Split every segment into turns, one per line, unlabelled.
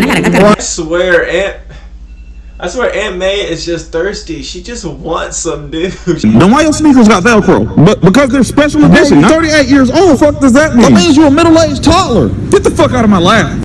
man. I gotta, I gotta.
I swear, Aunt. I swear, Aunt May is just thirsty. She just wants some dude.
Then why your sneakers got Velcro? But because they're special edition. You're 38 years old. Fuck does that mean? That means you're a middle-aged toddler. Get the fuck out of my lap.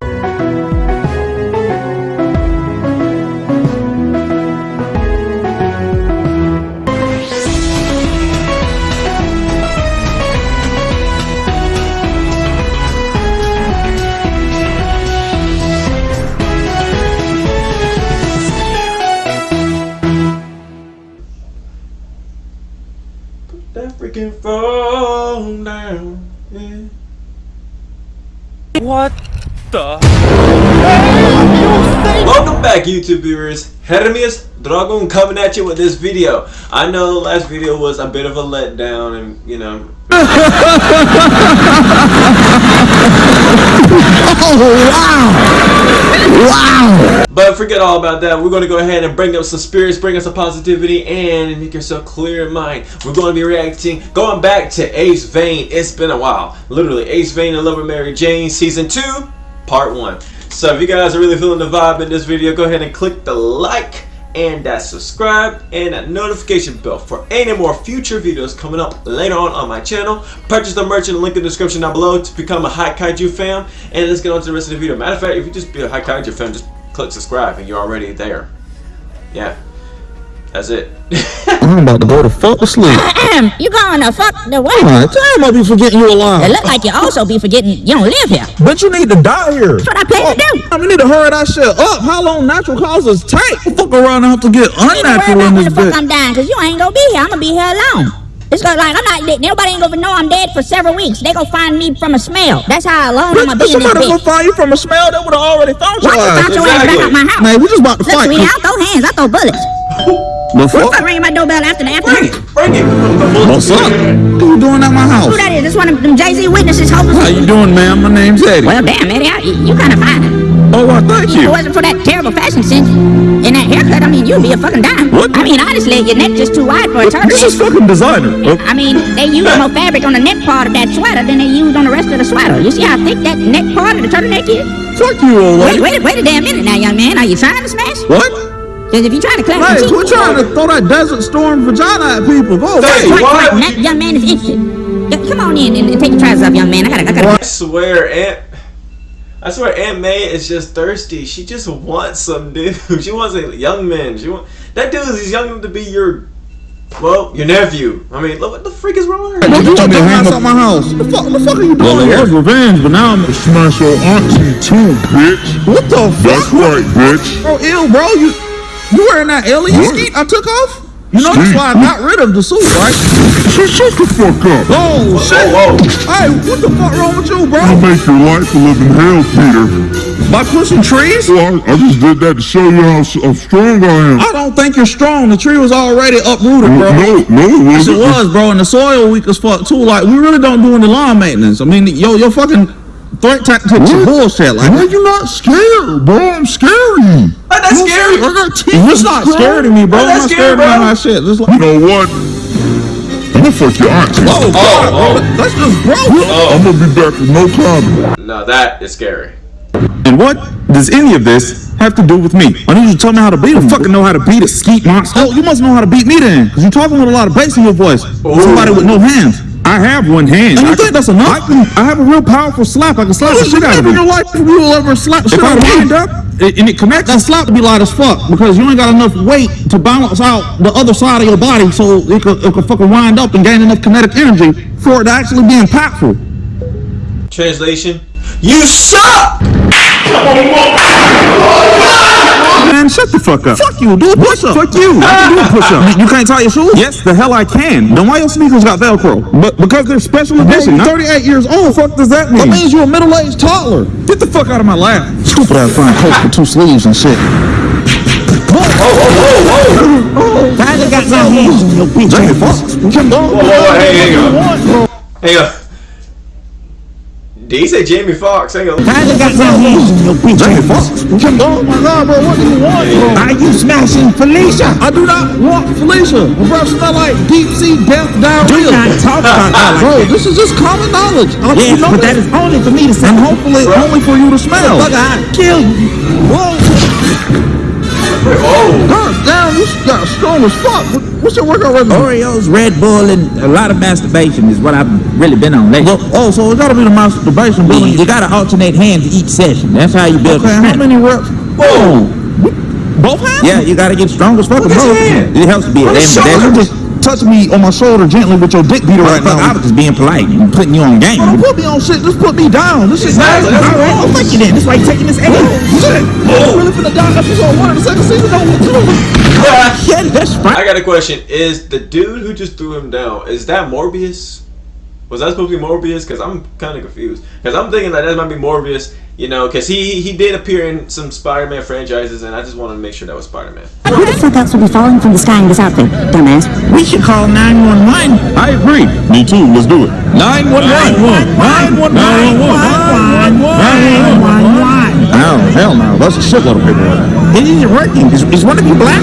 Phone down. Yeah.
What the?
Welcome back, YouTube viewers. Hermes Dragon coming at you with this video. I know the last video was a bit of a letdown, and you know. Oh, But forget all about that. We're going to go ahead and bring up some spirits, bring us some positivity, and make yourself clear in mind. We're going to be reacting, going back to Ace Vane. It's been a while. Literally, Ace Vane and Lover Mary Jane, Season 2, Part 1. So if you guys are really feeling the vibe in this video, go ahead and click the like and that subscribe and that notification bell for any more future videos coming up later on on my channel. Purchase the merch in the link in the description down below to become a High Kaiju fam. And let's get on to the rest of the video. Matter of fact, if you just be a High Kaiju fan, just click subscribe and you're already there. Yeah. That's it.
I'm about to go to fuck to sleep.
you going to fuck the what?
God damn, I be forgetting you
alone.
It
look like you also be forgetting you don't live here.
But you need to die here.
That's what I plan to oh, do.
I mean, need to hurry that shit up. How long natural causes take? Fuck around and have to get
You ain't worry
unnatural
about
in
when
this
the fuck
bitch.
I'm dying, cause you ain't gonna be here. I'm gonna be here alone. It's gonna like I'm not. Nobody ain't gonna know I'm dead for several weeks. They gonna find me from a smell. That's how alone I'm gonna
Bitch,
be in this
somebody gonna find you from a smell that would have already found your
Why you
ass.
found your ass back out my house?
Man, we just about to
Look,
fight.
sweetie, I don't throw hands. I throw bullets.
The
Fuck
fuck?
ringing my doorbell after the
Bring
afternoon.
it. Bring it.
What's up? What are you doing at my house?
Who that is? This one of them Jay Z witnesses hopeless.
How you doing, ma'am? My name's Eddie.
Well, damn, Eddie, I, you kind of fine.
Oh, well, thank you.
If it wasn't for that terrible fashion sense and that haircut, I mean, you'd be a fucking dime.
What?
I mean, honestly, your neck just too wide for a turtle.
This is fucking designer. Oh,
I mean, they use more fabric on the neck part of that sweater than they use on the rest of the sweater. You see how thick that neck part of the turtleneck is?
fuck you, old
Wait, wait, wait a damn minute now, young man. Are you trying to smash?
What?
Because if you try to clap
Hey,
your
quit
cheeks,
trying to throw that desert storm vagina at people. Go away.
Hey,
Right,
what?
right, that young man is interested. Come on in and, and take your trousers off, young man. I gotta, I gotta.
I swear, Aunt. I swear, Aunt May is just thirsty. She just wants some dude. She wants a young man. She want that dude is young enough to be your, well, your nephew. I mean, look, what the freak is wrong with her?
Don't you told me to hang up my house. The fuck, the fuck are you doing
Well, it
here?
was revenge, but now I'm gonna smash your auntie too, bitch.
What the fuck?
That's right, bitch.
Bro, ill, bro. You you wearing that alien
What?
skeet I took off? You know that's why I got rid of the suit, right?
Shut, shut the fuck up.
Oh shit!
whoa.
Hey, what the fuck wrong with you, bro?
I'll make your life a living hell, Peter.
By pushing trees?
Well, I, I just did that to show you how, how uh, strong I am.
I don't think you're strong. The tree was already uprooted, bro.
No, no, it was.
Yes, it
wasn't.
was, bro, and the soil weak as fuck too. Like we really don't do any lawn maintenance. I mean, yo, your fucking threat tactics are
What?
bullshit. Like,
Why you not scared, bro? I'm scary.
Like, that's scary.
I got teeth.
it's not scared of me, bro.
Why
I'm not scared of
bro?
my shit. Just like,
You know what? I'm gonna fuck your auntie.
oh, God,
oh.
that's just gross.
I'm gonna be back with no comment.
No, that is scary.
And what does any of this have to do with me? I need you to tell me how to beat him. fucking know how to beat a skeet monster. Oh, you must know how to beat me then, because you're talking with a lot of bass in your voice. Somebody with no hands. I have one hand. And you think that's enough? I, can, I have a real powerful slap. I can slap the shit out of you. in your life you will ever slap the shit out of me. Wind up and it connects, that slap to be light as fuck because you ain't got enough weight to balance out the other side of your body so it could, it could fucking wind up and gain enough kinetic energy for it to actually be impactful.
Translation: You suck.
Man, shut the fuck up. Fuck you, do a push up. Fuck you. Ah, I can do a ah, ah. push up. You can't tie your shoes? Yes, the hell I can. Then why your sneakers got Velcro? But because they're special edition. You're 38 years old. Fuck does that mean? That means you're a middle-aged toddler. Get the fuck out of my lap. Stupid ass fine coat with two sleeves and shit.
Finally got my hands on your bitch.
Jamie Foxx.
Whoa, whoa, whoa, hey, hang on. Hang on. Did he say Jamie Foxx? Hang on.
Finally got my hands on your bitch
Jamie
ass.
Foxx? Oh my god, bro, what do you want, bro?
Are you smashing Felicia?
I do not want Felicia. My breath smell like deep sea death
Do not talk about that.
Bro, this is just common knowledge. Uh,
Yes,
know
but that is only for me to say.
and hopefully only for you to smell.
Fuck, I'll kill you.
Whoa, you got strong as fuck. What- What's your workout regimen?
Oreos, Red Bull, and a lot of masturbation is what I've really been on lately.
Well, oh, so it's gotta be the masturbation
You, you gotta alternate hands each session. That's how you build
Okay, how many reps?
oh.
Both hands?
Yeah, you gotta get strong as fuck.
Look at your hand.
It helps to be a
On the shoulder. You
ambidextrous.
Just touch me on my shoulder gently with your dick beater right
Fuck, I
now.
was just being polite and putting you on game.
Don't put me on shit. Just put me down. This shit
Exactly,
nasty.
that's
All right,
wrong.
well, fuck you then. That's why you taking this L. Shit.
Oh.
Really finna die episode one of the second season. Don't do
Yeah, that's
I got a question. Is the dude who just threw him down, is that Morbius? Was that supposed to be Morbius? Because I'm kind of confused. Because I'm thinking that that might be Morbius, you know, because he, he did appear in some Spider-Man franchises, and I just wanted to make sure that was Spider-Man.
Who the fuck else would be falling from the sky in this outfit, dumbass?
We should call 911.
I agree. Me too. Let's do it. 911. 911. Oh, hell no. That's a shitload of paperwork.
It isn't working. Is, is one of you black?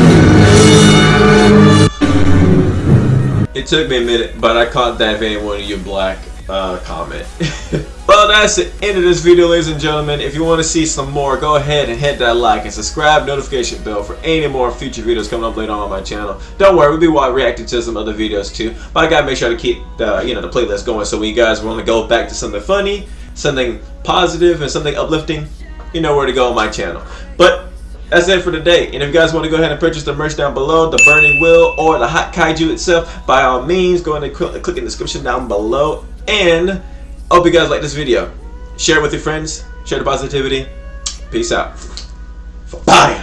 It took me a minute, but I caught that vein one of your black uh, comment. well, that's the end of this video, ladies and gentlemen. If you want to see some more, go ahead and hit that like and subscribe notification bell for any more future videos coming up later on my channel. Don't worry, we'll be reacting to some other videos too. But I gotta make sure to keep the you know the playlist going. So when you guys want to go back to something funny, something positive, and something uplifting, you know where to go on my channel. But that's it for today. And if you guys want to go ahead and purchase the merch down below, the Burning Wheel or the Hot Kaiju itself, by all means, go ahead and cl- click in the description down below. And hope you guys like this video. Share it with your friends. Share the positivity. Peace out. Fire.